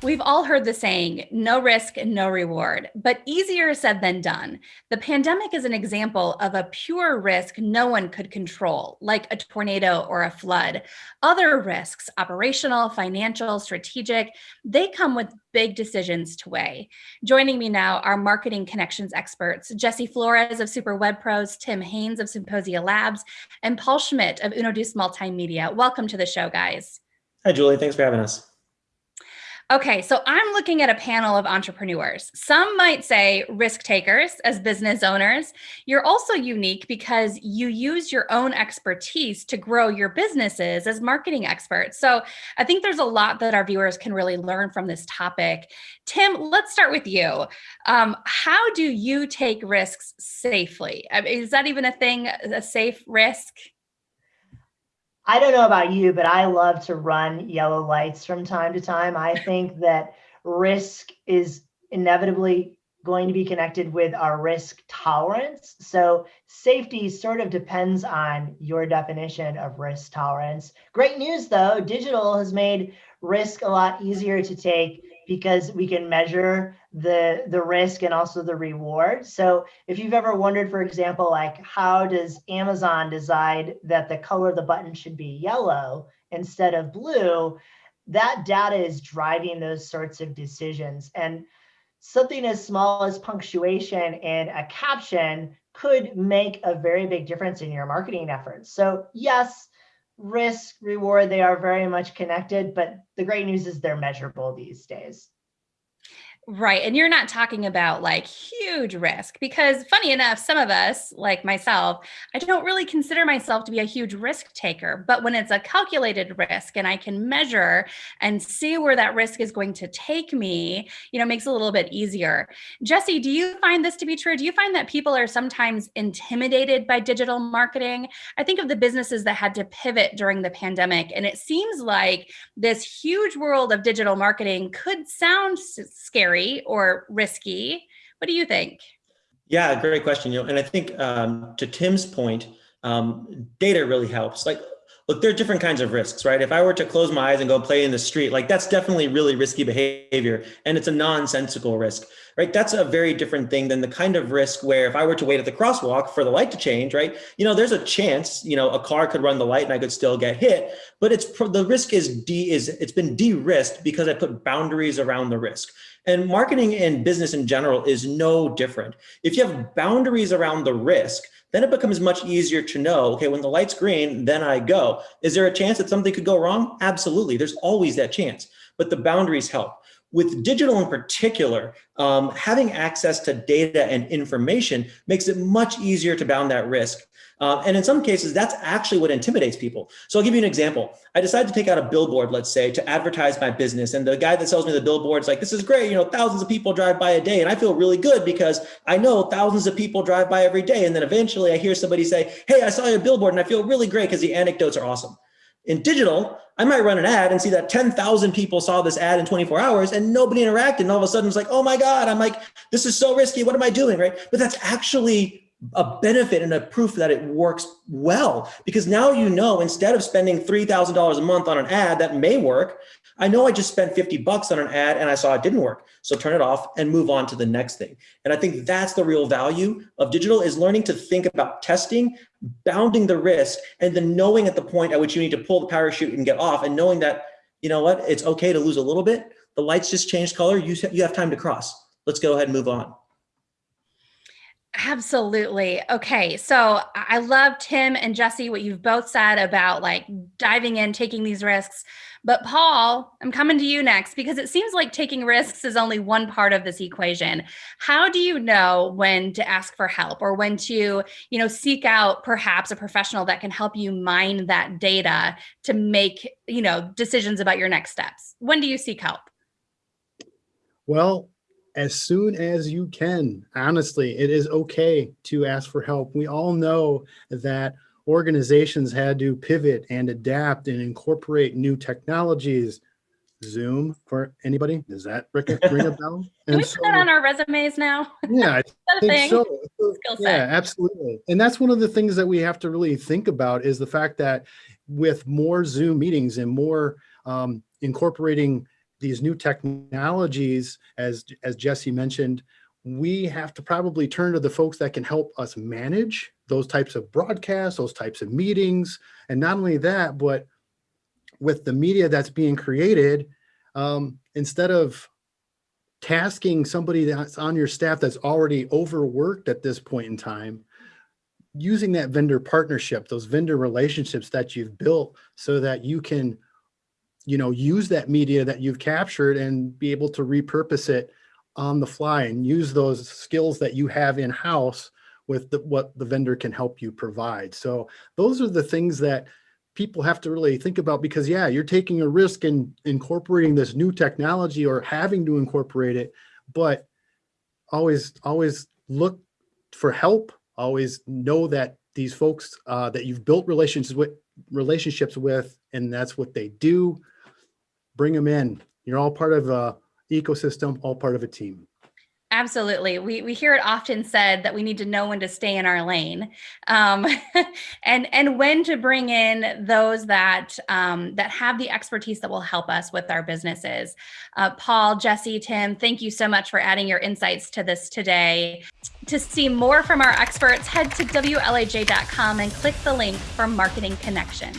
We've all heard the saying, no risk, no reward, but easier said than done. The pandemic is an example of a pure risk no one could control, like a tornado or a flood. Other risks, operational, financial, strategic, they come with big decisions to weigh. Joining me now are marketing connections experts, Jesse Flores of Super Web Pros, Tim Haines of Symposia Labs, and Paul Schmidt of Unoduce Multimedia. Welcome to the show, guys. Hi, Julie. Thanks for having us. Okay, so I'm looking at a panel of entrepreneurs. Some might say risk takers as business owners. You're also unique because you use your own expertise to grow your businesses as marketing experts. So I think there's a lot that our viewers can really learn from this topic. Tim, let's start with you. Um, how do you take risks safely? Is that even a thing, a safe risk? I don't know about you, but I love to run yellow lights from time to time. I think that risk is inevitably going to be connected with our risk tolerance. So safety sort of depends on your definition of risk tolerance. Great news though, digital has made risk a lot easier to take because we can measure the the risk and also the reward. So if you've ever wondered, for example, like how does Amazon decide that the color of the button should be yellow instead of blue, that data is driving those sorts of decisions. And something as small as punctuation in a caption could make a very big difference in your marketing efforts. So yes, risk, reward, they are very much connected, but the great news is they're measurable these days. Right. And you're not talking about like huge risk because funny enough, some of us like myself, I don't really consider myself to be a huge risk taker, but when it's a calculated risk and I can measure and see where that risk is going to take me, you know, makes it a little bit easier. Jesse, do you find this to be true? Do you find that people are sometimes intimidated by digital marketing? I think of the businesses that had to pivot during the pandemic and it seems like this huge world of digital marketing could sound scary scary or risky. What do you think? Yeah, great question. You know, and I think um, to Tim's point, um, data really helps. Like, look, there are different kinds of risks, right? If I were to close my eyes and go play in the street, like that's definitely really risky behavior, and it's a nonsensical risk, right? That's a very different thing than the kind of risk where if I were to wait at the crosswalk for the light to change, right? You know, there's a chance, you know, a car could run the light and I could still get hit, but it's the risk is de is it's been de-risked because I put boundaries around the risk. And marketing and business in general is no different. If you have boundaries around the risk, then it becomes much easier to know, okay, when the light's green, then I go. Is there a chance that something could go wrong? Absolutely, there's always that chance, but the boundaries help. With digital in particular, um, having access to data and information makes it much easier to bound that risk. Um, and in some cases, that's actually what intimidates people. So I'll give you an example. I decided to take out a billboard, let's say, to advertise my business. And the guy that sells me the billboard's like, this is great. You know, thousands of people drive by a day. And I feel really good because I know thousands of people drive by every day. And then eventually I hear somebody say, hey, I saw your billboard and I feel really great because the anecdotes are awesome. In digital, I might run an ad and see that 10,000 people saw this ad in 24 hours and nobody interacted. And all of a sudden it's like, oh my God, I'm like, this is so risky. What am I doing? Right. But that's actually a benefit and a proof that it works well because now you know instead of spending $3,000 a month on an ad that may work, I know I just spent 50 bucks on an ad and I saw it didn't work. So turn it off and move on to the next thing. And I think that's the real value of digital is learning to think about testing, bounding the risk, and then knowing at the point at which you need to pull the parachute and get off and knowing that, you know what, it's okay to lose a little bit. The lights just changed color. You, you have time to cross. Let's go ahead and move on. Absolutely. Okay. So I love Tim and Jesse, what you've both said about like diving in, taking these risks. But Paul, I'm coming to you next because it seems like taking risks is only one part of this equation. How do you know when to ask for help or when to, you know, seek out perhaps a professional that can help you mine that data to make, you know, decisions about your next steps? When do you seek help? Well, as soon as you can. Honestly, it is okay to ask for help. We all know that organizations had to pivot and adapt and incorporate new technologies. Zoom for anybody? Does that ring a bell? Can we so, put that on our resumes now? Yeah, I think so. Yeah, absolutely. And that's one of the things that we have to really think about is the fact that with more Zoom meetings and more um, incorporating these new technologies, as as Jesse mentioned, we have to probably turn to the folks that can help us manage those types of broadcasts, those types of meetings, and not only that, but with the media that's being created, um, instead of tasking somebody that's on your staff that's already overworked at this point in time, using that vendor partnership, those vendor relationships that you've built so that you can, you know, use that media that you've captured and be able to repurpose it on the fly and use those skills that you have in-house with the, what the vendor can help you provide. So those are the things that people have to really think about because yeah, you're taking a risk in incorporating this new technology or having to incorporate it, but always, always look for help. Always know that these folks uh, that you've built relationships with, relationships with, and that's what they do. Bring them in. You're all part of a ecosystem, all part of a team. Absolutely. We, we hear it often said that we need to know when to stay in our lane um, and, and when to bring in those that, um, that have the expertise that will help us with our businesses. Uh, Paul, Jesse, Tim, thank you so much for adding your insights to this today. To see more from our experts, head to WLAJ.com and click the link for Marketing Connections.